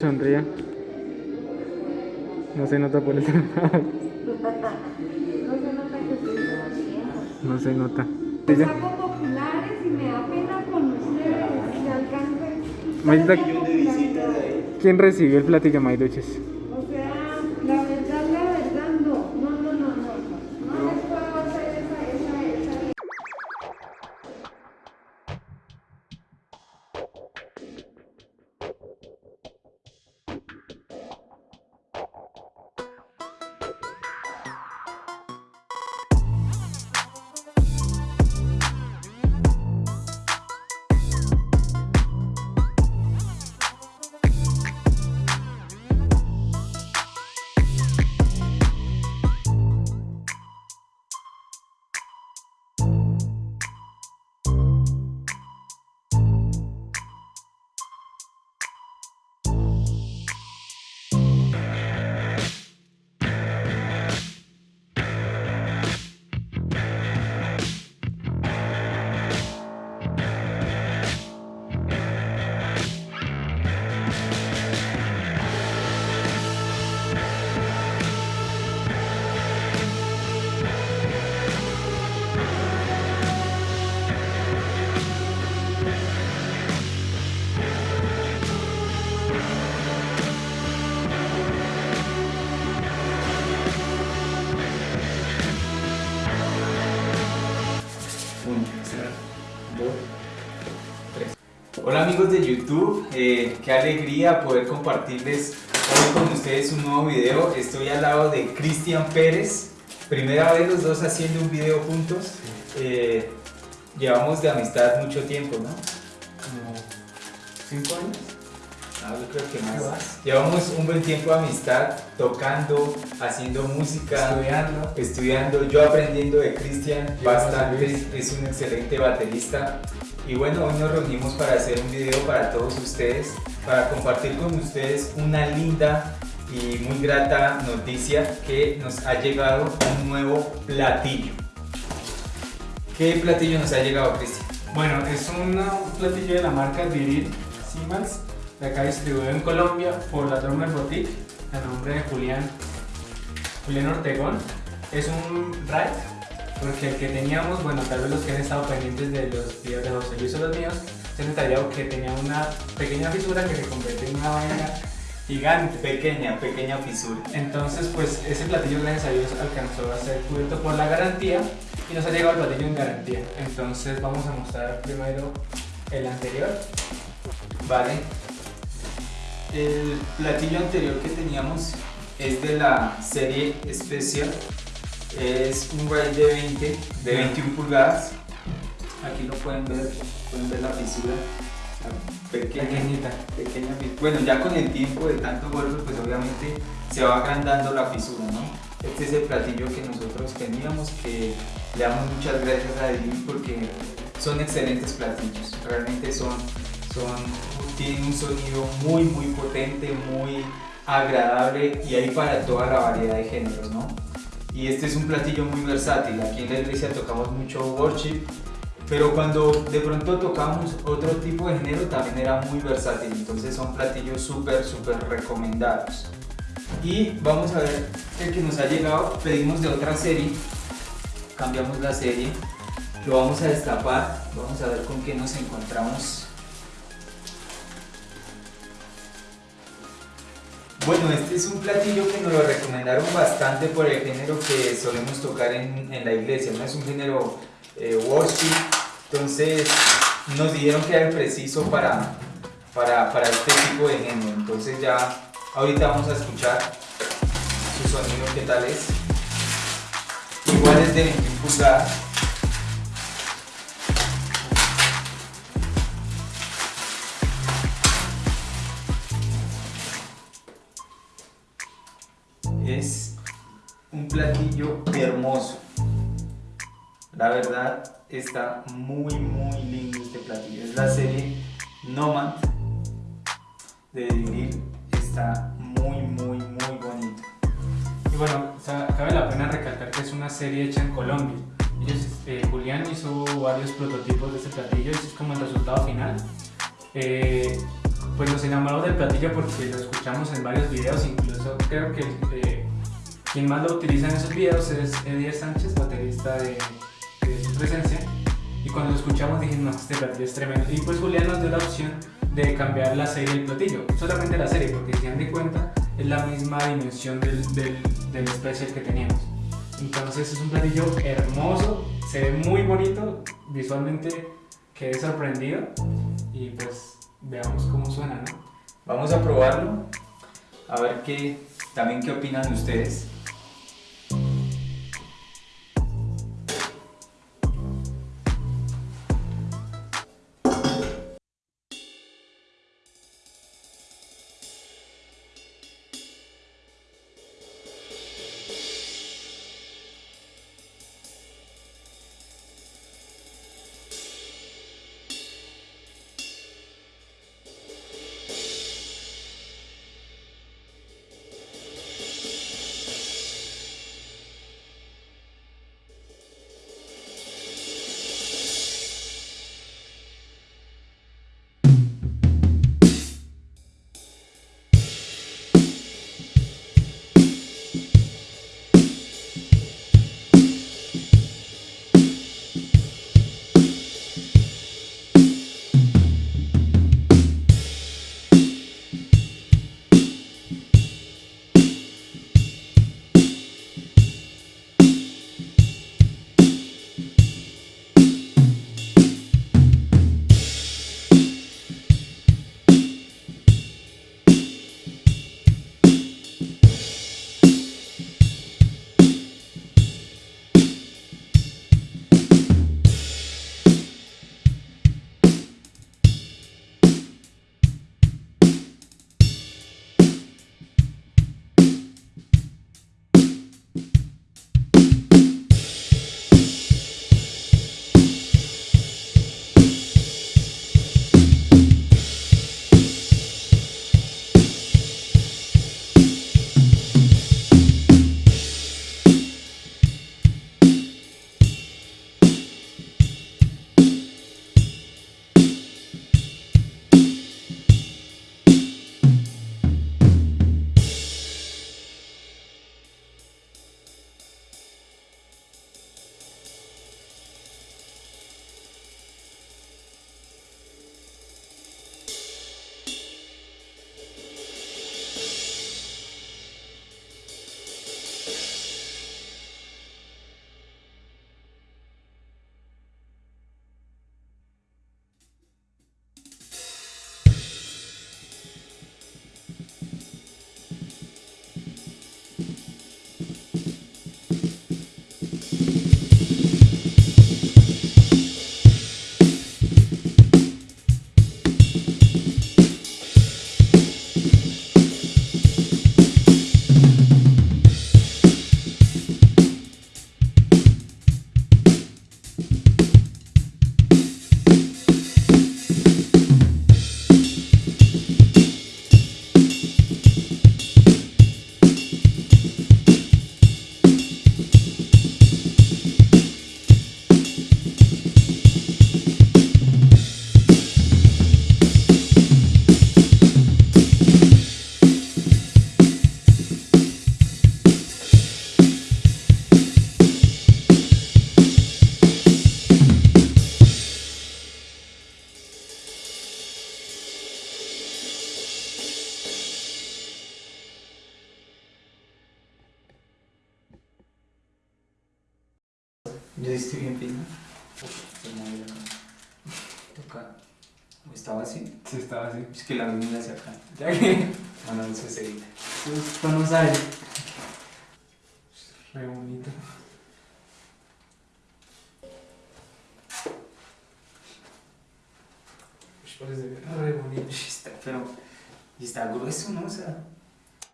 Sonría. No se nota por el No se nota que estoy sonriendo. No se nota. Los hago populares y me da pena con ustedes. Si ahí. ¿quién recibió el platillo Mayduches? Hola amigos de YouTube, eh, qué alegría poder compartirles hoy con ustedes un nuevo video. Estoy al lado de Cristian Pérez, primera vez los dos haciendo un video juntos. Eh, llevamos de amistad mucho tiempo, ¿no? Como cinco años. Ah, yo creo que ¿Qué más. Llevamos un buen tiempo de amistad, tocando, haciendo música, Estudiando. estudiando, yo aprendiendo de Cristian bastante, es un excelente baterista. Y bueno, hoy nos reunimos para hacer un video para todos ustedes, para compartir con ustedes una linda y muy grata noticia que nos ha llegado un nuevo platillo. ¿Qué platillo nos ha llegado, Cristian? Bueno, es un platillo de la marca Viril Siemens, de acá distribuido en Colombia por la Drummer Boutique, a nombre de Julián, Julián Ortegón. Es un ride, porque el que teníamos, bueno, tal vez los que han estado pendientes de los videos de José Luis o los míos, se han detallado que tenía una pequeña fisura que se convirtió en una vaina gigante. Pequeña, pequeña fisura. Entonces, pues ese platillo, gracias a Dios, alcanzó a ser cubierto por la garantía y nos ha llegado el platillo en garantía. Entonces, vamos a mostrar primero el anterior. Vale. El platillo anterior que teníamos es de la serie Special. Es un rail de 20, de 21 pulgadas. Aquí lo pueden ver, pueden ver la fisura. Pequeña, Pequeñita. pequeña Bueno, ya con el tiempo de tanto golpe, pues obviamente se va agrandando la fisura, ¿no? Este es el platillo que nosotros teníamos, que le damos muchas gracias a Dios porque son excelentes platillos. Realmente son, son, tienen un sonido muy, muy potente, muy agradable y hay para toda la variedad de géneros, ¿no? Y este es un platillo muy versátil. Aquí en la iglesia tocamos mucho worship, pero cuando de pronto tocamos otro tipo de género también era muy versátil. Entonces son platillos súper, súper recomendados. Y vamos a ver el que nos ha llegado. Pedimos de otra serie. Cambiamos la serie. Lo vamos a destapar. Vamos a ver con qué nos encontramos. Bueno, este es un platillo que nos lo recomendaron bastante por el género que solemos tocar en, en la iglesia. No es un género eh, worship. Entonces nos dijeron que era preciso para, para, para este tipo de género. Entonces ya ahorita vamos a escuchar su sonido, qué tal es. Igual es de 21 pulgadas. Es un platillo hermoso. La verdad está muy muy lindo este platillo. Es la serie Nomad de Viril. Está muy muy muy bonito. Y bueno, cabe la pena recalcar que es una serie hecha en Colombia. Ellos, eh, Julián hizo varios prototipos de este platillo y es como el resultado final. Eh, pues nos enamoramos del platillo porque lo escuchamos en varios videos, incluso creo que eh, quien más lo utiliza en esos videos es Edier Sánchez, baterista de, su presencia. Y cuando lo escuchamos dijimos, no, este platillo es tremendo. Y pues Julián nos dio la opción de cambiar la serie del platillo, solamente la serie, porque si dan de cuenta es la misma dimensión del, del, del special que teníamos. Entonces es un platillo hermoso, se ve muy bonito, visualmente quedé sorprendido y pues veamos cómo suena, ¿no? Vamos a probarlo, a ver qué, también qué opinan ustedes. Yo estoy bien fino. Toca. ¿O estaba así? Sí, estaba así. Es que la venida hacia acá. Ya que Bueno, eso se edita. esto no sale. Re bonito. Parece re bonito. Está, pero. Y está grueso, ¿no? O sea.